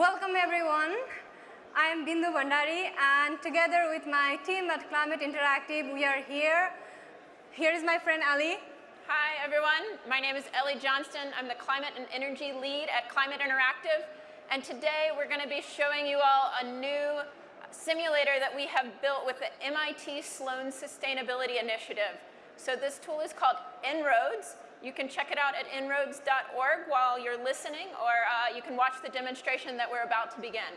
Welcome everyone. I am Bindu Bhandari and together with my team at Climate Interactive, we are here. Here is my friend Ali. Hi everyone, my name is Ellie Johnston. I'm the Climate and Energy Lead at Climate Interactive. And today we're going to be showing you all a new simulator that we have built with the MIT Sloan Sustainability Initiative. So this tool is called En-ROADS. You can check it out at enroads.org while you're listening, or uh, you can watch the demonstration that we're about to begin.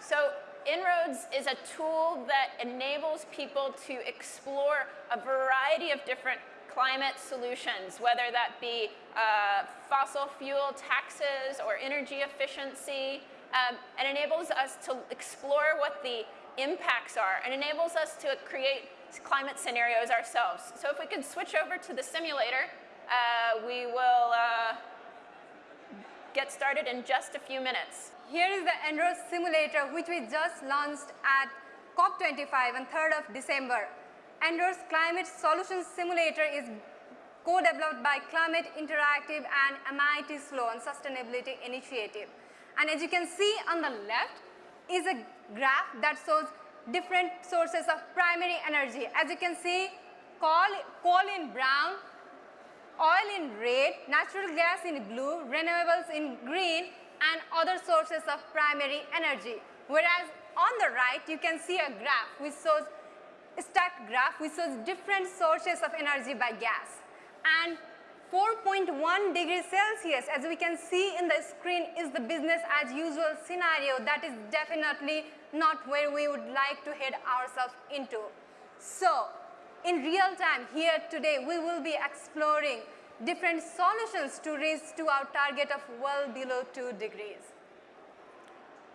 So En-ROADS is a tool that enables people to explore a variety of different climate solutions, whether that be uh, fossil fuel taxes or energy efficiency, um, and enables us to explore what the impacts are and enables us to create climate scenarios ourselves. So if we could switch over to the simulator, uh, we will uh, get started in just a few minutes. Here is the En-ROADS simulator which we just launched at COP25 on 3rd of December. En-ROADS Climate Solutions Simulator is co-developed by Climate Interactive and MIT Sloan Sustainability Initiative. And as you can see on the left is a graph that shows different sources of primary energy. As you can see, coal, coal in brown, oil in red, natural gas in blue, renewables in green, and other sources of primary energy. Whereas on the right, you can see a graph which shows a stacked graph which shows different sources of energy by gas. And 4.1 degrees Celsius, as we can see in the screen, is the business as usual scenario. That is definitely not where we would like to head ourselves into. So, in real time here today, we will be exploring different solutions to reach to our target of well below 2 degrees.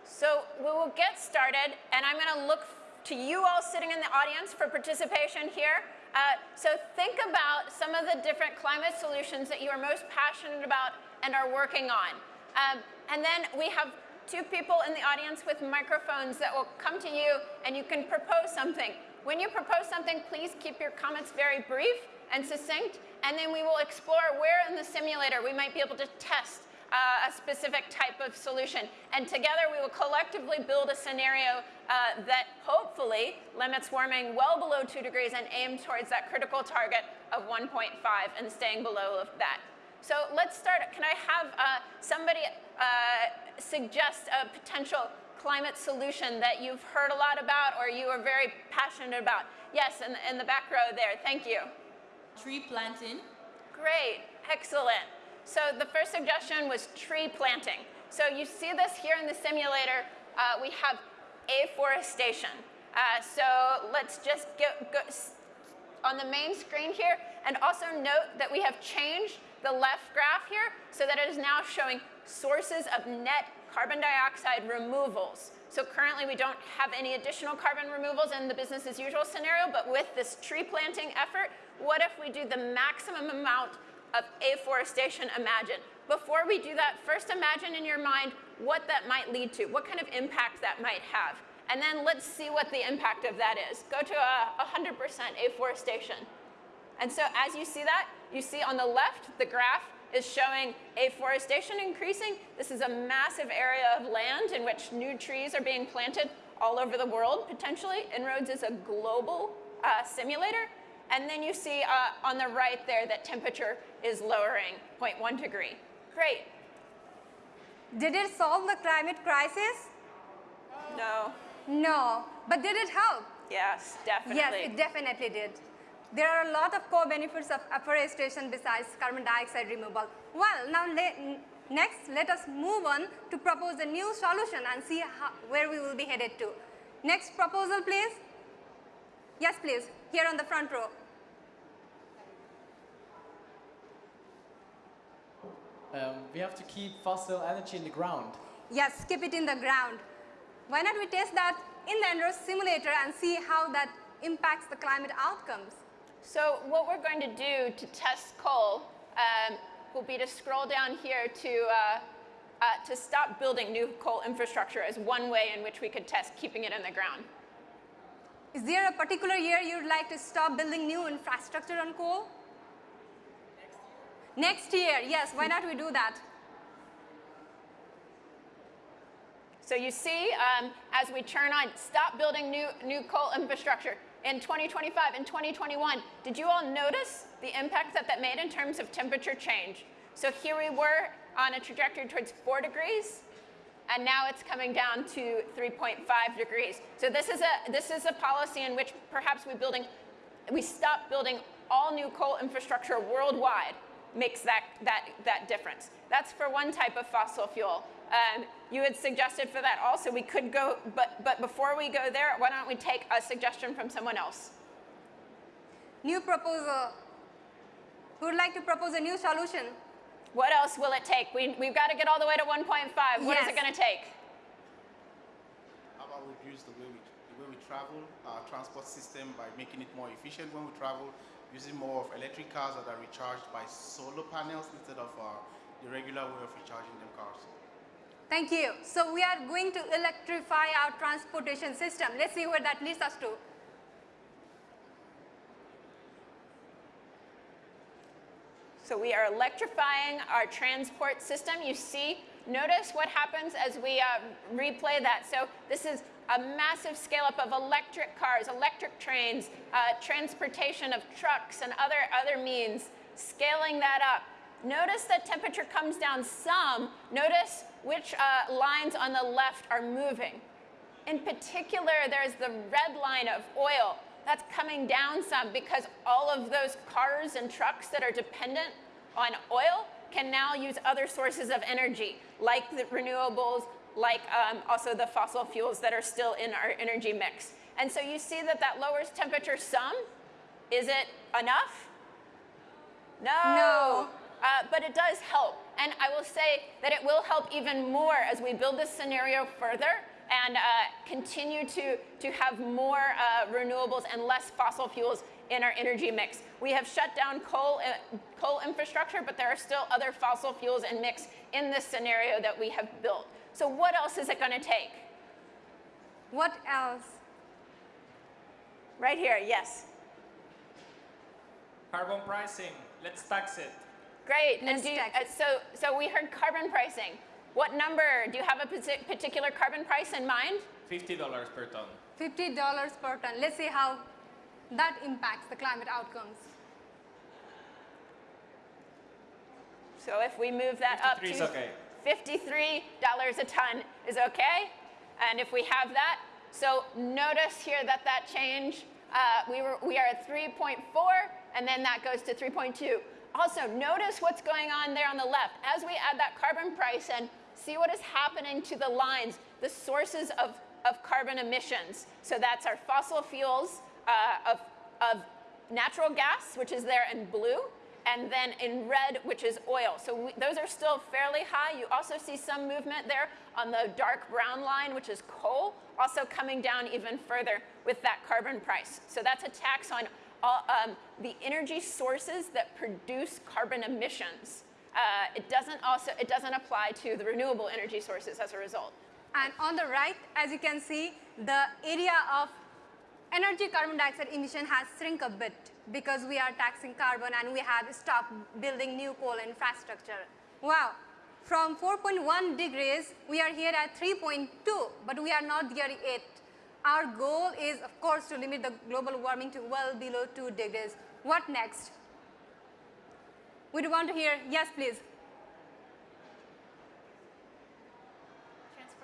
So we will get started and I'm going to look to you all sitting in the audience for participation here. Uh, so think about some of the different climate solutions that you are most passionate about and are working on. Um, and then we have two people in the audience with microphones that will come to you and you can propose something. When you propose something, please keep your comments very brief and succinct, and then we will explore where in the simulator we might be able to test uh, a specific type of solution. And together we will collectively build a scenario uh, that hopefully limits warming well below 2 degrees and aim towards that critical target of 1.5 and staying below that. So let's start. Can I have uh, somebody uh, suggest a potential climate solution that you've heard a lot about or you are very passionate about? Yes, in the, in the back row there. Thank you. Tree planting. Great. Excellent. So the first suggestion was tree planting. So you see this here in the simulator. Uh, we have afforestation. Uh, so let's just go, go on the main screen here and also note that we have changed the left graph here so that it is now showing sources of net carbon dioxide removals. So currently we don't have any additional carbon removals in the business as usual scenario, but with this tree planting effort, what if we do the maximum amount of afforestation imagine? Before we do that, first imagine in your mind what that might lead to, what kind of impact that might have. And then let's see what the impact of that is. Go to a 100% afforestation. And so as you see that, you see on the left, the graph is showing afforestation increasing. This is a massive area of land in which new trees are being planted all over the world, potentially. En-ROADS is a global uh, simulator. And then you see uh, on the right there that temperature is lowering 0.1 degree. Great. Did it solve the climate crisis? No. No. But did it help? Yes, definitely. Yes, it definitely did. There are a lot of co-benefits of afforestation besides carbon dioxide removal. Well, now next let us move on to propose a new solution and see how, where we will be headed to. Next proposal please. Yes please, here on the front row. Um, we have to keep fossil energy in the ground. Yes, keep it in the ground. Why not we test that in the En-ROADS simulator and see how that impacts the climate outcomes? So what we're going to do to test coal um, will be to scroll down here to, uh, uh, to stop building new coal infrastructure as one way in which we could test keeping it in the ground. Is there a particular year you'd like to stop building new infrastructure on coal? Next year. Yes. Why not we do that? So you see, um, as we turn on, stop building new, new coal infrastructure in 2025 and 2021, did you all notice the impact that that made in terms of temperature change? So here we were on a trajectory towards 4 degrees, and now it's coming down to 3.5 degrees. So this is a, this is a policy in which perhaps we, building, we stop building all new coal infrastructure worldwide makes that, that, that difference. That's for one type of fossil fuel. Um, you had suggested for that also we could go, but, but before we go there, why don't we take a suggestion from someone else? New proposal. Who would like to propose a new solution? What else will it take? We, we've got to get all the way to 1.5. What is Yes. it going to take? How about we reduce the way we, the way we travel, our transport system by making it more efficient when we travel, using more of electric cars that are recharged by solar panels instead of uh, the regular way of recharging them cars. Thank you. So we are going to electrify our transportation system. Let's see where that leads us to. So we are electrifying our transport system. You see, notice what happens as we uh, replay that. So this is a massive scale up of electric cars, electric trains, uh, transportation of trucks and other, other means, scaling that up. Notice that temperature comes down some. Notice which uh, lines on the left are moving. In particular, there's the red line of oil. That's coming down some because all of those cars and trucks that are dependent on oil can now use other sources of energy, like the renewables, like um, also the fossil fuels that are still in our energy mix. And so you see that that lowers temperature some. Is it enough? No. No. Uh, but it does help. And I will say that it will help even more as we build this scenario further and uh, continue to, to have more uh, renewables and less fossil fuels in our energy mix. We have shut down coal, uh, coal infrastructure, but there are still other fossil fuels and mix in this scenario that we have built. So what else is it going to take? What else? Right here, yes. Carbon pricing, let's tax it. Great. Let's and do you, tax uh, so, so we heard carbon pricing. What number? Do you have a particular carbon price in mind? $50 per ton. $50 per ton. Let's see how that impacts the climate outcomes. So if we move that up 53 is to okay. $53 a ton is okay. And if we have that, so notice here that that change, uh, we, were, we are at 3.4, and then that goes to 3.2. Also, notice what's going on there on the left. As we add that carbon price in, see what is happening to the lines, the sources of, of carbon emissions. So that's our fossil fuels uh, of, of natural gas, which is there in blue, and then in red, which is oil. So we, those are still fairly high. You also see some movement there on the dark brown line, which is coal, also coming down even further with that carbon price. So that's a tax on all, um, the energy sources that produce carbon emissions. Uh, it doesn't also it doesn't apply to the renewable energy sources as a result. And on the right, as you can see, the area of energy carbon dioxide emission has shrunk a bit because we are taxing carbon and we have stopped building new coal infrastructure. Wow. From 4.1 degrees, we are here at 3.2, but we are not there yet. Our goal is, of course, to limit the global warming to well below 2 degrees. What next? We want to hear, yes, please.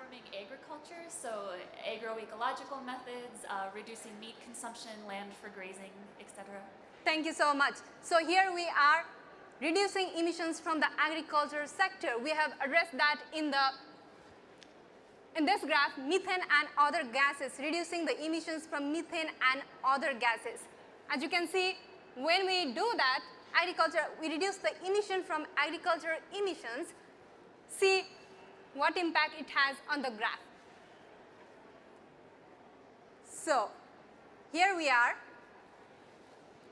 Agriculture, so agroecological methods, uh, reducing meat consumption, land for grazing, etc. Thank you so much. So here we are reducing emissions from the agriculture sector. We have addressed that in the in this graph, methane and other gases, reducing the emissions from methane and other gases. As you can see, when we do that, agriculture, we reduce the emission from agriculture emissions. See what impact it has on the graph. So, here we are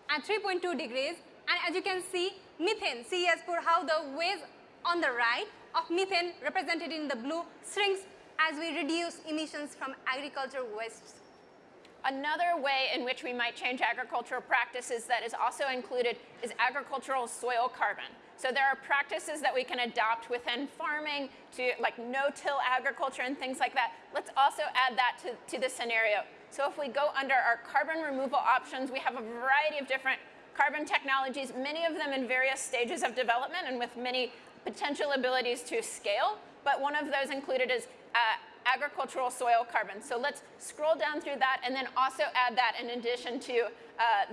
at 3.2 degrees and as you can see methane see as how the waves on the right of methane represented in the blue shrinks as we reduce emissions from agriculture wastes. Another way in which we might change agricultural practices that is also included is agricultural soil carbon. So there are practices that we can adopt within farming to like no-till agriculture and things like that. Let's also add that to, to the scenario. So if we go under our carbon removal options, we have a variety of different carbon technologies, many of them in various stages of development and with many potential abilities to scale. But one of those included is uh, agricultural soil carbon. So let's scroll down through that and then also add that in addition to uh,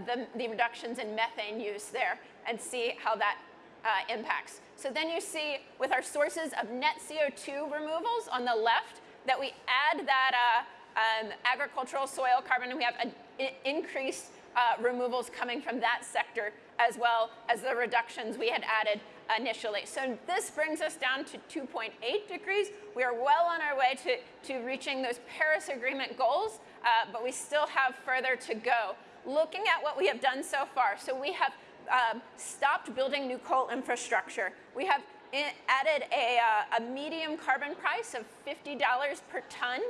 the, the reductions in methane use there and see how that uh, impacts. So then you see with our sources of net CO2 removals on the left that we add that uh, um, agricultural soil carbon and we have a, increased uh, removals coming from that sector as well as the reductions we had added initially. So this brings us down to 2.8 degrees. We are well on our way to, to reaching those Paris Agreement goals, uh, but we still have further to go. Looking at what we have done so far, so we have um, stopped building new coal infrastructure. We have added a, uh, a medium carbon price of $50 per ton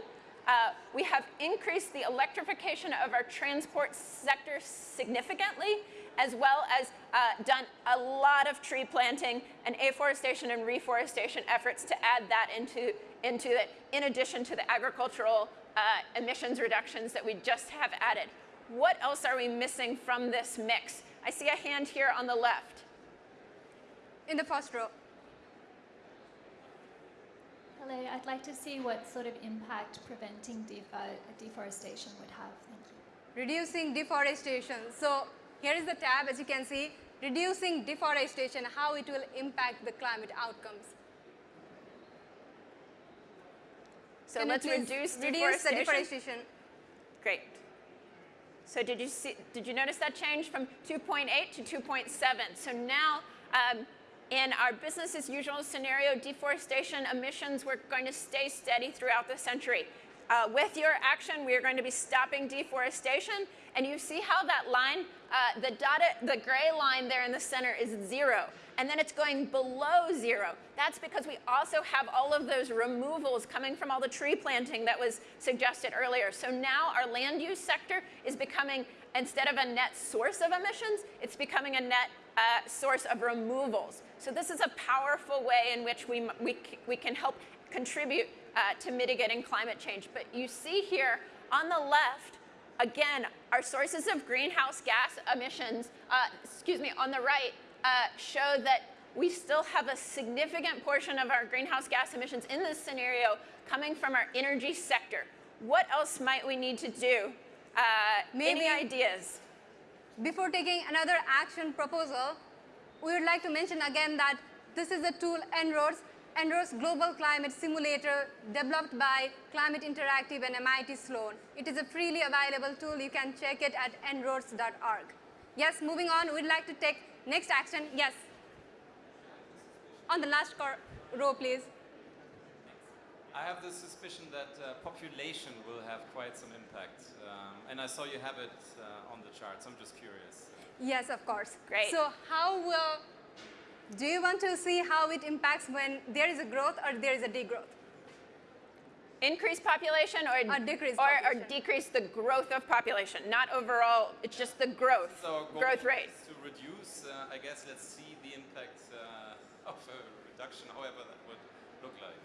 uh, we have increased the electrification of our transport sector significantly, as well as uh, done a lot of tree planting and afforestation and reforestation efforts to add that into, into it, in addition to the agricultural uh, emissions reductions that we just have added. What else are we missing from this mix? I see a hand here on the left. In the first row. Hello, I'd like to see what sort of impact preventing deforestation would have. Thank you. Reducing deforestation. So here is the tab, as you can see, reducing deforestation, how it will impact the climate outcomes. So can let's reduce deforestation. Reduce the deforestation. Great. So did you see? Did you notice that change from 2.8 to 2.7? So now um, in our business as usual scenario, deforestation emissions were going to stay steady throughout the century. Uh, with your action, we are going to be stopping deforestation. And you see how that line, uh, the dotted, the gray line there in the center is zero. And then it's going below zero. That's because we also have all of those removals coming from all the tree planting that was suggested earlier. So now our land use sector is becoming, instead of a net source of emissions, it's becoming a net uh, source of removals. So this is a powerful way in which we, we, we can help contribute uh, to mitigating climate change. But you see here on the left, again, our sources of greenhouse gas emissions, uh, excuse me, on the right, uh, show that we still have a significant portion of our greenhouse gas emissions in this scenario coming from our energy sector. What else might we need to do? Uh, Maybe any ideas? Before taking another action proposal, we would like to mention again that this is a tool En-ROADS, En-ROADS Global Climate Simulator developed by Climate Interactive and MIT Sloan. It is a freely available tool. You can check it at enroads.org. Yes, moving on, we'd like to take next action. Yes. On the last row, please. I have the suspicion that uh, population will have quite some impact. Um, and I saw you have it uh, on the charts. I'm just curious. Yes, of course. Great. So how will, do you want to see how it impacts when there is a growth or there is a degrowth? Increase population or, or decrease or, or, decrease the growth of population, not overall, it's just the growth, so growth rate. To reduce, uh, I guess let's see the impact uh, of a reduction, however that would look like.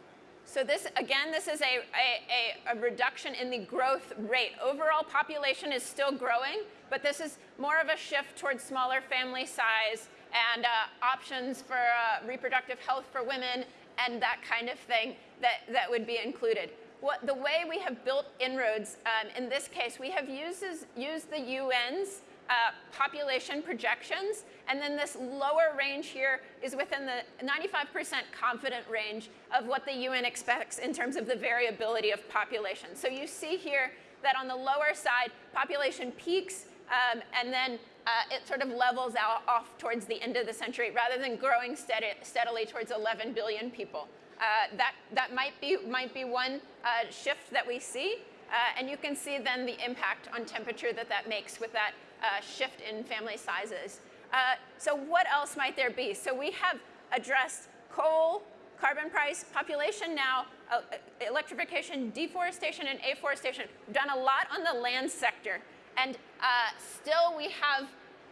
So this, again, this is a, a, a, reduction in the growth rate. Overall population is still growing, but this is more of a shift towards smaller family size and uh, options for uh, reproductive health for women and that kind of thing that, that would be included. What, the way we have built En-ROADS, um, in this case, we have used, used the UN's uh, population projections, and then this lower range here is within the 95% confident range of what the UN expects in terms of the variability of population. So you see here that on the lower side, population peaks, um, and then uh, it sort of levels out off towards the end of the century rather than growing steady, steadily towards 11 billion people. Uh, that, that might be, might be one uh, shift that we see. Uh, and you can see then the impact on temperature that that makes with that uh, shift in family sizes. Uh, so what else might there be? So we have addressed coal, carbon price, population now, uh, electrification, deforestation, and afforestation. We've done a lot on the land sector. And uh, still we have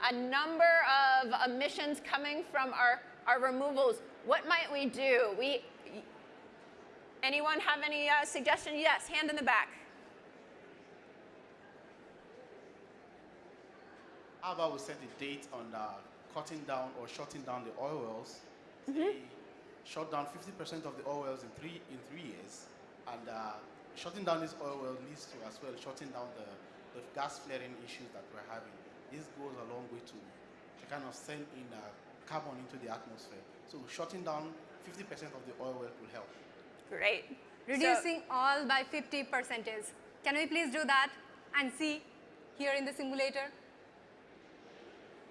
a number of emissions coming from our our removals, what might we do? We, anyone have any uh, suggestion? Yes, hand in the back. How about we set a date on uh, cutting down or shutting down the oil wells? Say, shut down 50% of the oil wells in three in three years, and uh, shutting down this oil well leads to as well shutting down the, the gas flaring issues that we're having. This goes a long way to, to kind of send in uh, carbon into the atmosphere. So shutting down 50% of the oil well will help. Great. So- Reducing all by 50 percentage. Can we please do that and see here in the simulator?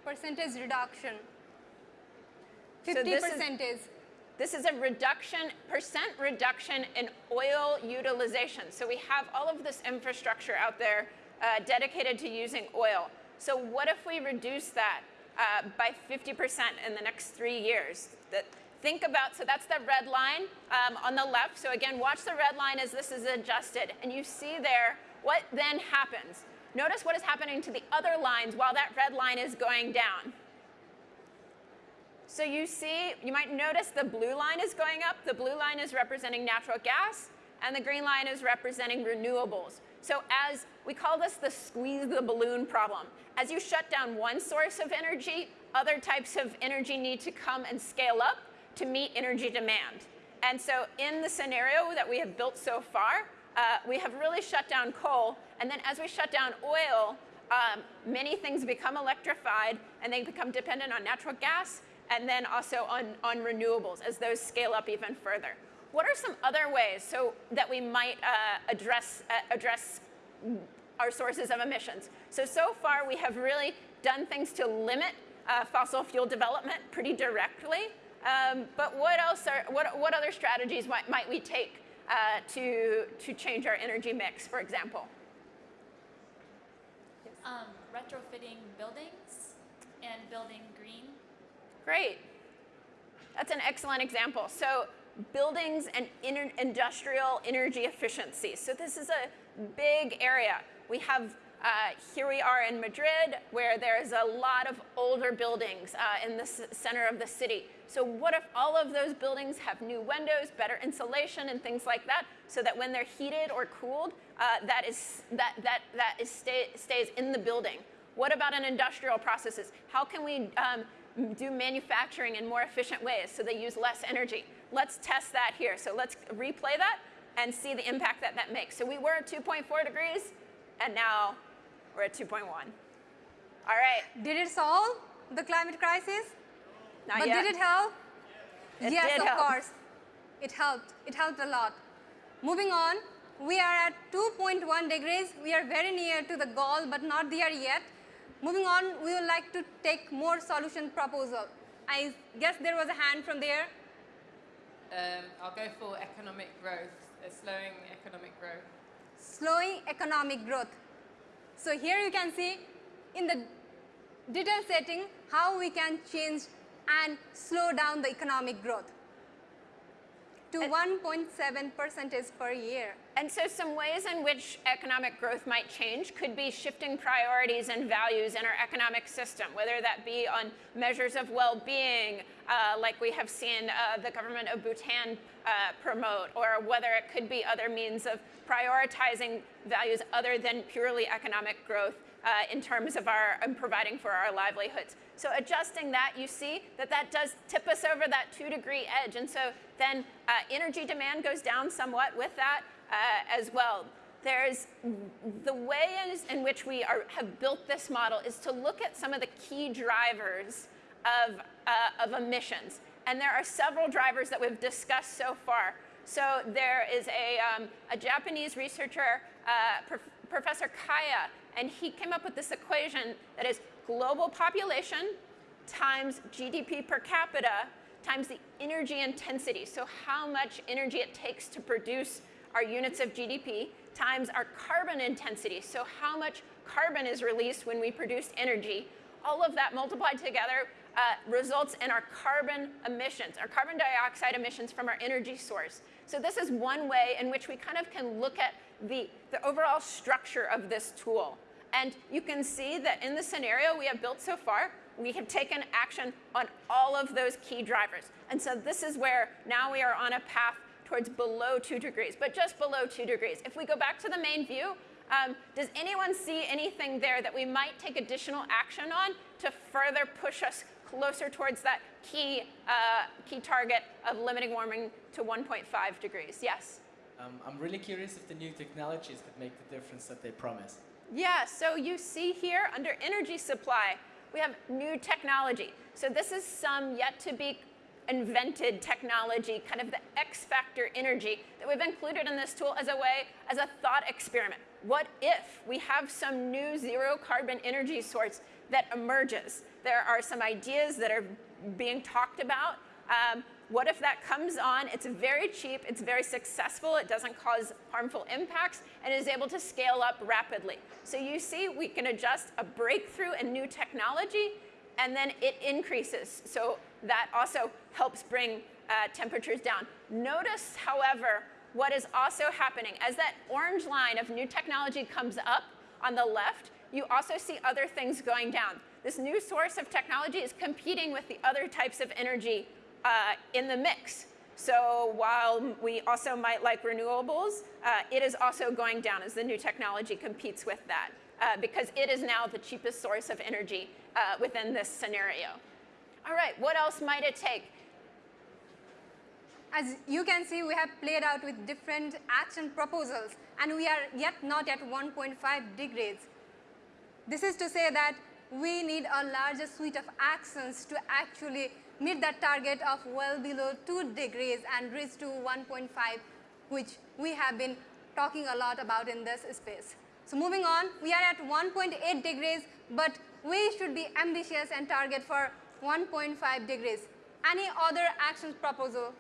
Percentage reduction. So 50 this is- This is a reduction, percent reduction in oil utilization. So we have all of this infrastructure out there uh, dedicated to using oil. So what if we reduce that uh, by 50% in the next three years? That, think about, so that's the red line um, on the left. So again, watch the red line as this is adjusted. And you see there what then happens. Notice what is happening to the other lines while that red line is going down. So you see, you might notice the blue line is going up. The blue line is representing natural gas, and the green line is representing renewables. So as we call this the squeeze the balloon problem. As you shut down one source of energy, other types of energy need to come and scale up to meet energy demand. And so in the scenario that we have built so far, uh, we have really shut down coal, and then as we shut down oil, um, many things become electrified and they become dependent on natural gas and then also on, on renewables as those scale up even further. What are some other ways so that we might uh, address, uh, address our sources of emissions? So, so far we have really done things to limit uh, fossil fuel development pretty directly. Um, but what else are, what, what other strategies might, might we take uh, to, to change our energy mix, for example? Um, retrofitting buildings and building green. Great. That's an excellent example. So buildings and industrial energy efficiency. So this is a big area. We have, uh, here we are in Madrid, where there's a lot of older buildings uh, in the center of the city. So what if all of those buildings have new windows, better insulation, and things like that, so that when they're heated or cooled, uh, that is that that that is stay, stays in the building. What about in industrial processes? How can we um, do manufacturing in more efficient ways so they use less energy? Let's test that here. So let's replay that and see the impact that that makes. So we were at 2.4 degrees, and now we're at 2.1. All right, Did it solve the climate crisis? not but yet. did it help? It yes, did of help. course. It helped. It helped a lot. Moving on, we are at 2.1 degrees. We are very near to the goal, but not there yet. Moving on, we would like to take more solution proposal. I guess there was a hand from there. Um, I'll go for economic growth, uh, slowing economic growth. slowing economic growth. So here you can see in the detail setting how we can change and slow down the economic growth to 1.7 percentage per year. And so some ways in which economic growth might change could be shifting priorities and values in our economic system, whether that be on measures of well-being, uh, like we have seen uh, the government of Bhutan uh, promote, or whether it could be other means of prioritizing values other than purely economic growth uh, in terms of our providing for our livelihoods. So adjusting that, you see that that does tip us over that two degree edge. And so then uh, energy demand goes down somewhat with that uh, as well. There's the ways in which we are, have built this model is to look at some of the key drivers of, uh, of emissions. And there are several drivers that we've discussed so far. So there is a, um, a Japanese researcher, uh, Prof- Professor Kaya, and he came up with this equation that is global population times GDP per capita times the energy intensity. So how much energy it takes to produce our units of GDP times our carbon intensity. So how much carbon is released when we produce energy. All of that multiplied together uh, results in our carbon emissions, our carbon dioxide emissions from our energy source. So this is one way in which we kind of can look at the, the overall structure of this tool. And you can see that in the scenario we have built so far, we have taken action on all of those key drivers. And so this is where now we are on a path towards below 2 degrees, but just below 2 degrees. If we go back to the main view, um, does anyone see anything there that we might take additional action on to further push us closer towards that key, uh, key target of limiting warming to 1.5 degrees? Yes? Um, I'm really curious if the new technologies could make the difference that they promise. Yeah, so you see here under energy supply, we have new technology. So this is some yet to be invented technology, kind of the X factor energy that we've included in this tool as a way, as a thought experiment. What if we have some new zero carbon energy source that emerges? There are some ideas that are being talked about. Um, what if that comes on? It's very cheap, it's very successful, it doesn't cause harmful impacts, and is able to scale up rapidly. So you see, we can adjust a breakthrough in new technology, and then it increases. So that also helps bring uh, temperatures down. Notice, however, what is also happening. As that orange line of new technology comes up on the left, you also see other things going down. This new source of technology is competing with the other types of energy uh, in the mix. So while we also might like renewables, uh, it is also going down as the new technology competes with that uh, because it is now the cheapest source of energy uh, within this scenario. All right, what else might it take? As you can see, we have played out with different action proposals and we are yet not at 1.5 degrees. This is to say that we need a larger suite of actions to actually meet that target of well below 2 degrees and reach to 1.5 which we have been talking a lot about in this space. So moving on, we are at 1.8 degrees but we should be ambitious and target for 1.5 degrees. Any other actions proposal?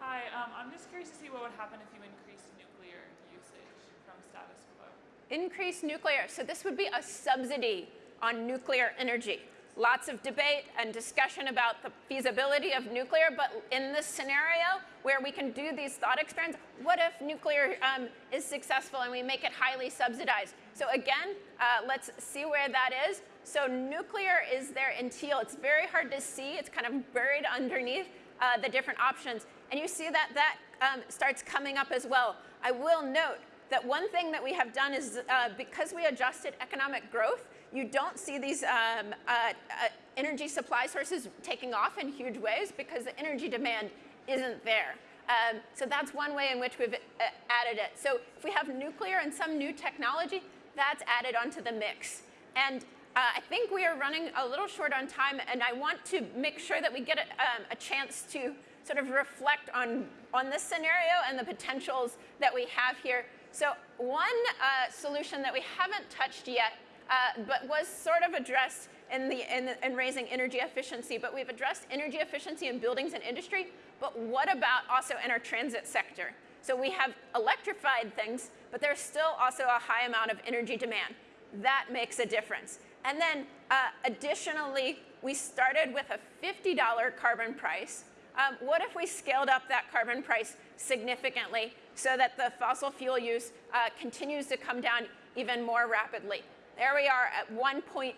Hi, um, I'm just curious to see what would happen if you increased nuclear usage from status quo. Increase nuclear. So this would be a subsidy on nuclear energy lots of debate and discussion about the feasibility of nuclear, but in this scenario where we can do these thought experiments, what if nuclear um, is successful and we make it highly subsidized? So again, uh, let's see where that is. So nuclear is there in teal. It's very hard to see. It's kind of buried underneath uh, the different options. And you see that that um, starts coming up as well. I will note that one thing that we have done is uh, because we adjusted economic growth, you don't see these um, uh, uh, energy supply sources taking off in huge ways because the energy demand isn't there. Um, so that's one way in which we've uh, added it. So if we have nuclear and some new technology, that's added onto the mix. And uh, I think we are running a little short on time, and I want to make sure that we get a, um, a chance to sort of reflect on, on this scenario and the potentials that we have here. So one uh, solution that we haven't touched yet uh, but was sort of addressed in, the, in, in raising energy efficiency. But we've addressed energy efficiency in buildings and industry, but what about also in our transit sector? So we have electrified things, but there's still also a high amount of energy demand. That makes a difference. And then uh, additionally, we started with a $50 carbon price. Um, what if we scaled up that carbon price significantly so that the fossil fuel use uh, continues to come down even more rapidly? There we are at 1.6.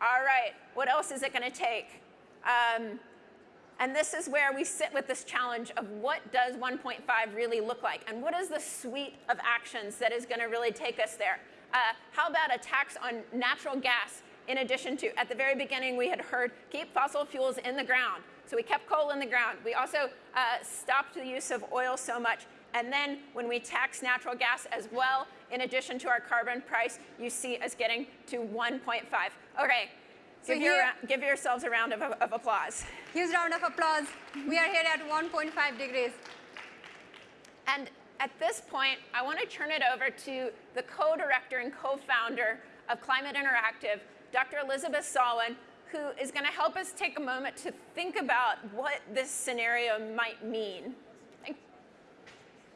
All right, what else is it going to take? Um, and this is where we sit with this challenge of what does 1.5 really look like? And what is the suite of actions that is going to really take us there? Uh, how about a tax on natural gas in addition to, at the very beginning, we had heard keep fossil fuels in the ground. So we kept coal in the ground. We also uh, stopped the use of oil so much. And then when we tax natural gas as well, in addition to our carbon price, you see us getting to 1.5. Okay, so give, your, give yourselves a round of, of applause. Huge round of applause. We are here at 1.5 degrees. And at this point, I want to turn it over to the co-director and co-founder of Climate Interactive, Dr. Elizabeth Sawin, who is going to help us take a moment to think about what this scenario might mean.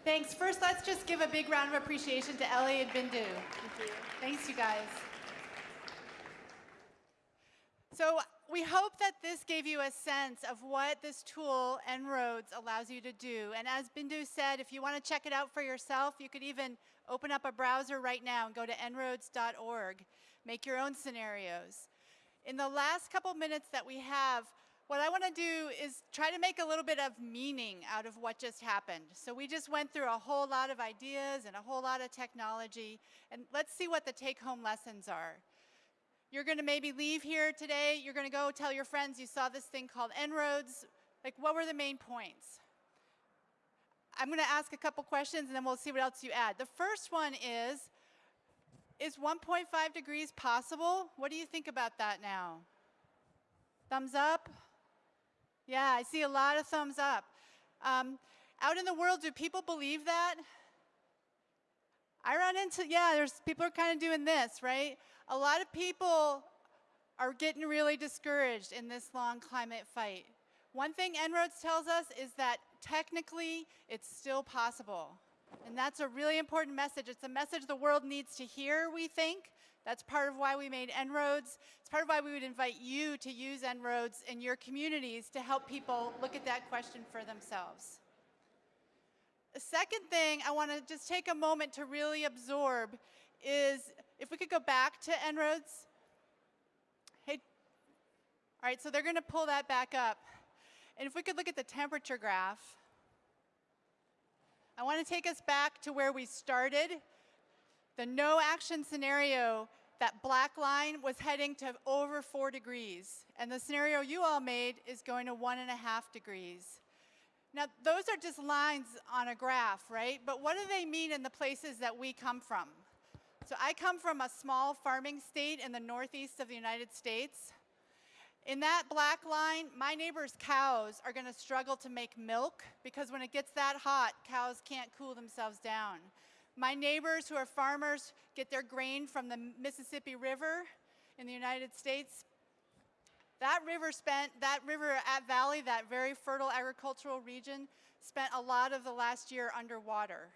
Thanks. First, let's just give a big round of appreciation to Ellie and Bindu. Thank you. Thanks, you guys. So we hope that this gave you a sense of what this tool, En-ROADS, allows you to do. And as Bindu said, if you want to check it out for yourself, you could even open up a browser right now and go to enroads.org. Make your own scenarios. In the last couple minutes that we have, what I want to do is try to make a little bit of meaning out of what just happened. So we just went through a whole lot of ideas and a whole lot of technology, and let's see what the take-home lessons are. You're going to maybe leave here today, you're going to go tell your friends you saw this thing called En-ROADS. Like, what were the main points? I'm going to ask a couple questions, and then we'll see what else you add. The first one is, is 1.5 degrees possible? What do you think about that now? Thumbs up? Yeah, I see a lot of thumbs up. Um, out in the world, do people believe that? I run into, yeah, there's people are kind of doing this, right? A lot of people are getting really discouraged in this long climate fight. One thing En-ROADS tells us is that technically it's still possible. And that's a really important message. It's a message the world needs to hear, we think. That's part of why we made En-ROADS. It's part of why we would invite you to use En-ROADS in your communities to help people look at that question for themselves. The second thing I want to just take a moment to really absorb is if we could go back to En-ROADS. Hey, all right, so they're going to pull that back up. And if we could look at the temperature graph, I want to take us back to where we started. The no action scenario, that black line was heading to over four degrees. And the scenario you all made is going to one and a half degrees. Now, those are just lines on a graph, right? But what do they mean in the places that we come from? So I come from a small farming state in the northeast of the United States. In that black line, my neighbor's cows are going to struggle to make milk because when it gets that hot, cows can't cool themselves down. My neighbors who are farmers get their grain from the Mississippi River in the United States. That river spent, that river at Valley, that very fertile agricultural region, spent a lot of the last year underwater,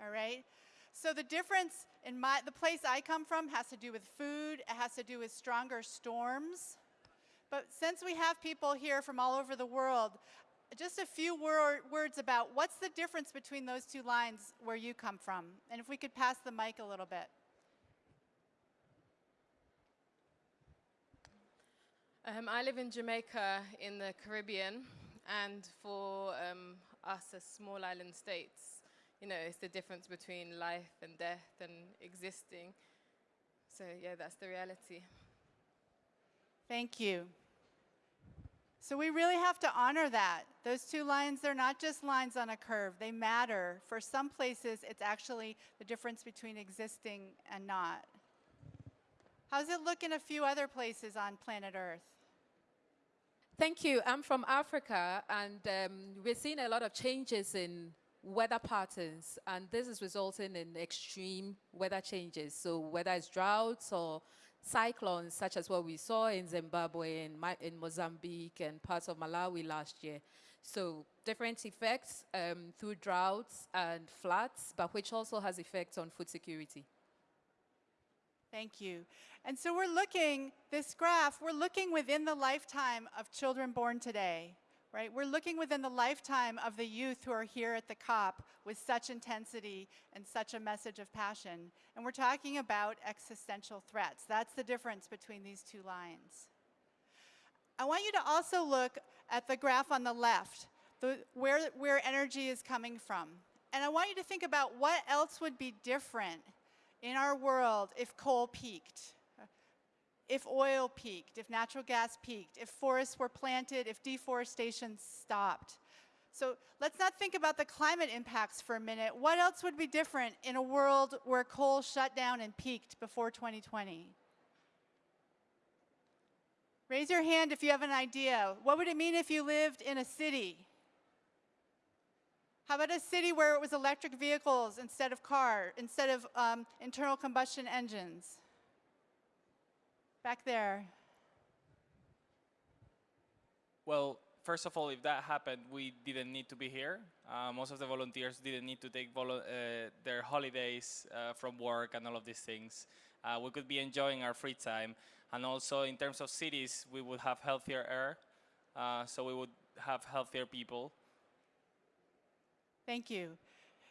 all right? So the difference in my, the place I come from has to do with food, it has to do with stronger storms. But since we have people here from all over the world, just a few wor words about what's the difference between those two lines where you come from. And if we could pass the mic a little bit. Um, I live in Jamaica in the Caribbean, and for um, us as small island states, you know, it's the difference between life and death and existing. So yeah, that's the reality. Thank you. So we really have to honor that. Those two lines, they're not just lines on a curve, they matter. For some places, it's actually the difference between existing and not. How's it look in a few other places on planet Earth? Thank you. I'm from Africa, and um, we're seeing a lot of changes in weather patterns, and this is resulting in extreme weather changes. So whether it's droughts or cyclones, such as what we saw in Zimbabwe, and in Mozambique, and parts of Malawi last year. So different effects um, through droughts and floods, but which also has effects on food security. Thank you. And so we're looking, this graph, we're looking within the lifetime of children born today, right? We're looking within the lifetime of the youth who are here at the COP with such intensity and such a message of passion. And we're talking about existential threats. That's the difference between these two lines. I want you to also look at the graph on the left, the, where, where energy is coming from. And I want you to think about what else would be different in our world if coal peaked, if oil peaked, if natural gas peaked, if forests were planted, if deforestation stopped. So let's not think about the climate impacts for a minute. What else would be different in a world where coal shut down and peaked before 2020? Raise your hand if you have an idea. What would it mean if you lived in a city? How about a city where it was electric vehicles instead of car, instead of um, internal combustion engines? Back there. Well, first of all, if that happened, we didn't need to be here. Uh, most of the volunteers didn't need to take uh, their holidays uh, from work and all of these things. Uh, we could be enjoying our free time. And also, in terms of cities, we would have healthier air, uh, so we would have healthier people. Thank you.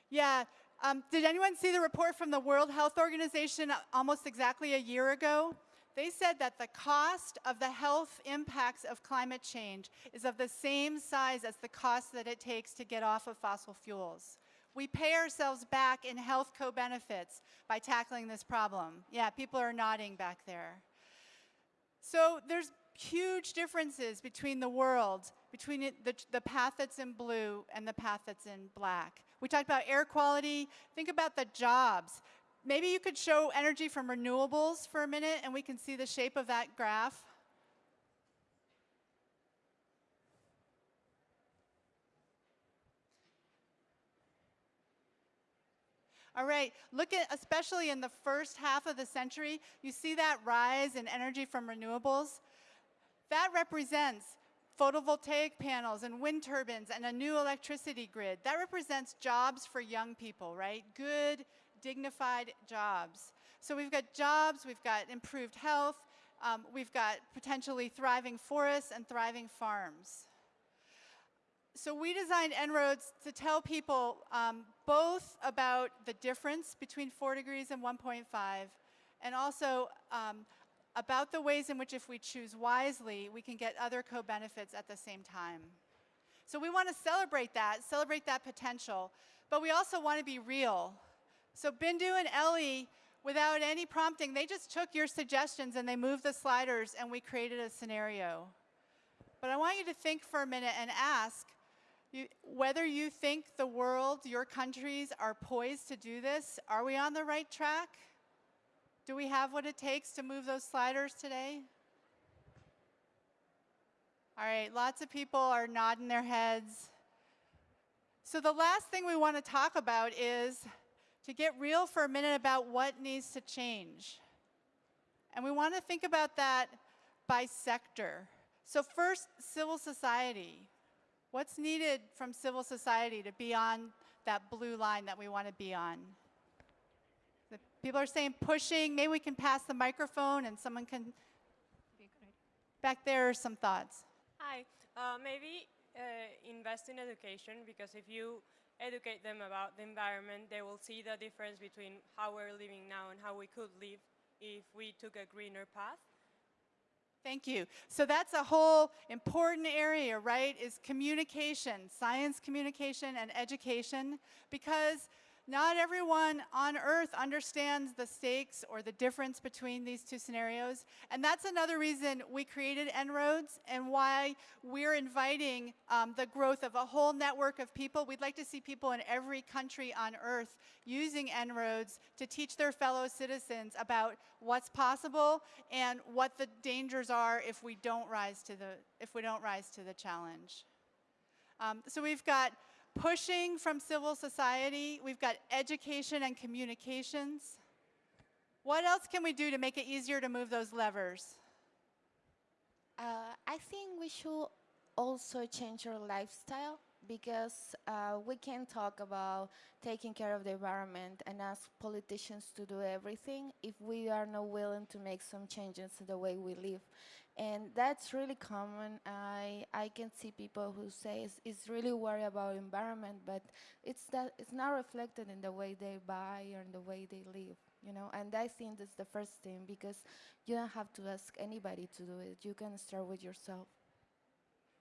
Yeah, um, did anyone see the report from the World Health Organization almost exactly a year ago? They said that the cost of the health impacts of climate change is of the same size as the cost that it takes to get off of fossil fuels. We pay ourselves back in health co-benefits by tackling this problem. Yeah, people are nodding back there. So there's huge differences between the world, between the, the path that's in blue and the path that's in black. We talked about air quality. Think about the jobs. Maybe you could show energy from renewables for a minute and we can see the shape of that graph. All right, look at, especially in the first half of the century, you see that rise in energy from renewables? That represents photovoltaic panels and wind turbines and a new electricity grid. That represents jobs for young people, right? Good, dignified jobs. So we've got jobs, we've got improved health, um, we've got potentially thriving forests and thriving farms. So we designed En-ROADS to tell people um, both about the difference between 4 degrees and 1.5 and also um, about the ways in which if we choose wisely, we can get other co-benefits at the same time. So we want to celebrate that, celebrate that potential, but we also want to be real. So Bindu and Ellie, without any prompting, they just took your suggestions and they moved the sliders and we created a scenario. But I want you to think for a minute and ask you, whether you think the world, your countries are poised to do this. Are we on the right track? Do we have what it takes to move those sliders today? All right, lots of people are nodding their heads. So the last thing we want to talk about is to get real for a minute about what needs to change. And we want to think about that by sector. So first, civil society. What's needed from civil society to be on that blue line that we want to be on? People are saying pushing. Maybe we can pass the microphone and someone can. Back there are some thoughts. Hi. Uh, maybe uh, invest in education because if you educate them about the environment, they will see the difference between how we're living now and how we could live if we took a greener path. Thank you. So that's a whole important area, right, is communication, science communication and education, because not everyone on earth understands the stakes or the difference between these two scenarios. And that's another reason we created En-ROADS and why we're inviting um, the growth of a whole network of people. We'd like to see people in every country on earth using En-ROADS to teach their fellow citizens about what's possible and what the dangers are if we don't rise to the, if we don't rise to the challenge. Um, so we've got pushing from civil society. We've got education and communications. What else can we do to make it easier to move those levers? Uh, I think we should also change our lifestyle because uh, we can talk about taking care of the environment and ask politicians to do everything if we are not willing to make some changes in the way we live. And that's really common. I, I can see people who say it's, it's really worried about environment, but it's, that, it's not reflected in the way they buy or in the way they live. You know, and I think that's the first thing because you don't have to ask anybody to do it. You can start with yourself.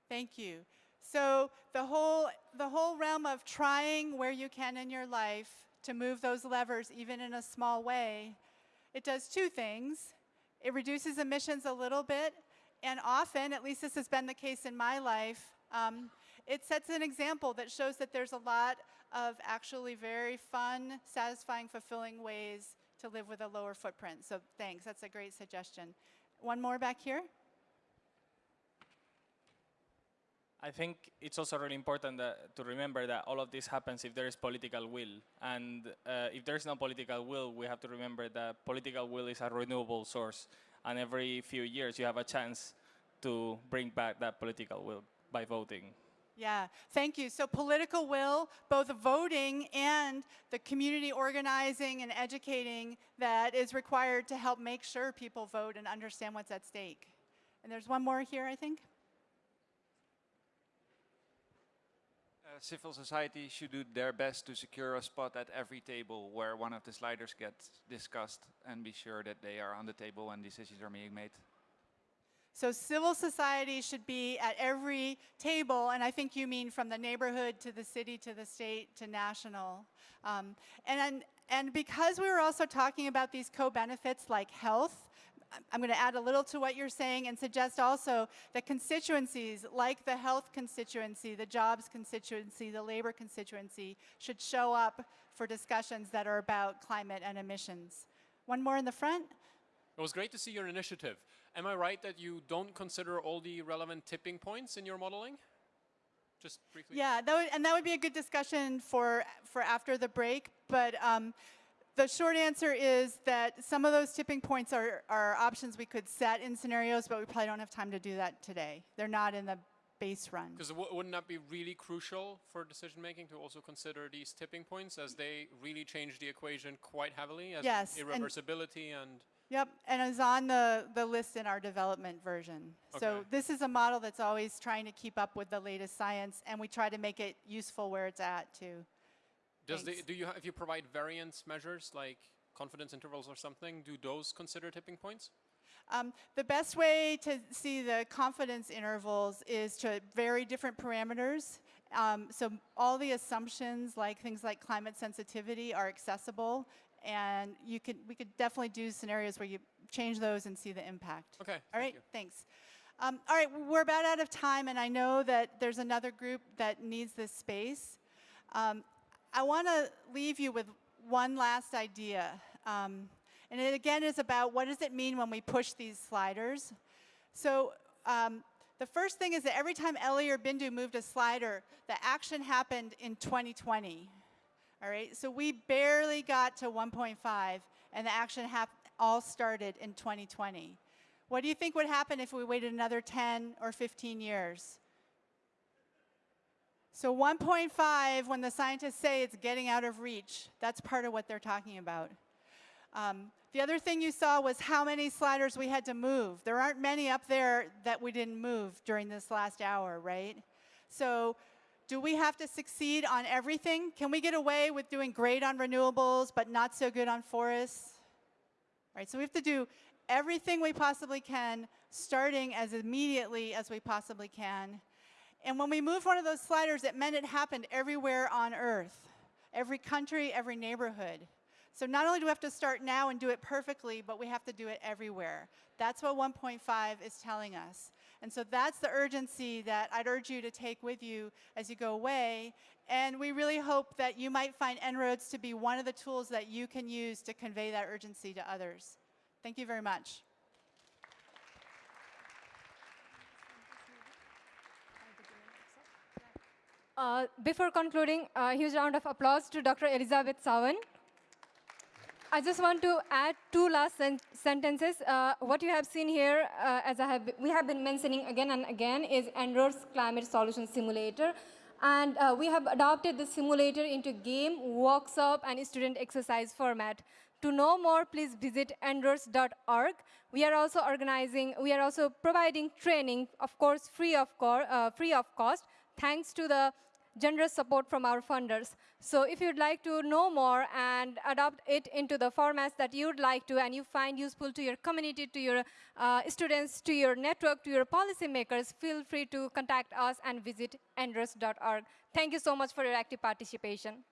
Thank you. So the whole, the whole realm of trying where you can in your life to move those levers, even in a small way, it does two things. It reduces emissions a little bit, and often, at least this has been the case in my life, um, it sets an example that shows that there's a lot of actually very fun, satisfying, fulfilling ways to live with a lower footprint. So thanks, that's a great suggestion. One more back here. I think it's also really important that, to remember that all of this happens if there is political will. And uh, if there's no political will, we have to remember that political will is a renewable source. And every few years, you have a chance to bring back that political will by voting. Yeah, thank you. So political will, both voting and the community organizing and educating that is required to help make sure people vote and understand what's at stake. And there's one more here, I think. Civil society should do their best to secure a spot at every table where one of the sliders gets discussed and be sure that they are on the table when decisions are being made. So civil society should be at every table, and I think you mean from the neighborhood to the city to the state to national. Um, and, and because we were also talking about these co-benefits like health, I'm going to add a little to what you're saying and suggest also that constituencies like the health constituency, the jobs constituency, the labor constituency should show up for discussions that are about climate and emissions. One more in the front. It was great to see your initiative. Am I right that you don't consider all the relevant tipping points in your modeling? Just briefly. Yeah, that would, and that would be a good discussion for, for after the break. But um, the short answer is that some of those tipping points are, are options we could set in scenarios, but we probably don't have time to do that today. They're not in the base run. Because wouldn't that be really crucial for decision making to also consider these tipping points as they really change the equation quite heavily as yes, irreversibility and, and Yep, and it's on the, the list in our development version. Okay. So this is a model that's always trying to keep up with the latest science, and we try to make it useful where it's at, too. Does the, do you if you provide variance measures like confidence intervals or something, do those consider tipping points? Um, the best way to see the confidence intervals is to vary different parameters. Um, so all the assumptions, like things like climate sensitivity, are accessible, and you could we could definitely do scenarios where you change those and see the impact. Okay. All right. Thanks. Um, all right, we're about out of time, and I know that there's another group that needs this space. Um, I want to leave you with one last idea. Um, and it again is about what does it mean when we push these sliders. So um, the first thing is that every time Ellie or Bindu moved a slider, the action happened in 2020. All right, so we barely got to 1.5 and the action all started in 2020. What do you think would happen if we waited another 10 or 15 years? So 1.5, when the scientists say it's getting out of reach, that's part of what they're talking about. Um, the other thing you saw was how many sliders we had to move. There aren't many up there that we didn't move during this last hour, right? So do we have to succeed on everything? Can we get away with doing great on renewables but not so good on forests? Right, so we have to do everything we possibly can, starting as immediately as we possibly can. And when we moved one of those sliders, it meant it happened everywhere on Earth, every country, every neighborhood. So not only do we have to start now and do it perfectly, but we have to do it everywhere. That's what 1.5 is telling us. And so that's the urgency that I'd urge you to take with you as you go away. And we really hope that you might find En-ROADS to be one of the tools that you can use to convey that urgency to others. Thank you very much. Uh, before concluding, a huge round of applause to Dr. Elizabeth Sawin. I just want to add two last sen sentences. Uh, what you have seen here, uh, as I have, we have been mentioning again and again, is En-ROADS Climate Solution Simulator. And uh, we have adopted the simulator into game, workshop, and student exercise format. To know more, please visit enroads.org. We are also organizing, we are also providing training, of course, free of, uh, free of cost, thanks to the generous support from our funders. So if you'd like to know more and adopt it into the formats that you'd like to and you find useful to your community, to your uh, students, to your network, to your policymakers, feel free to contact us and visit enroads.org. Thank you so much for your active participation.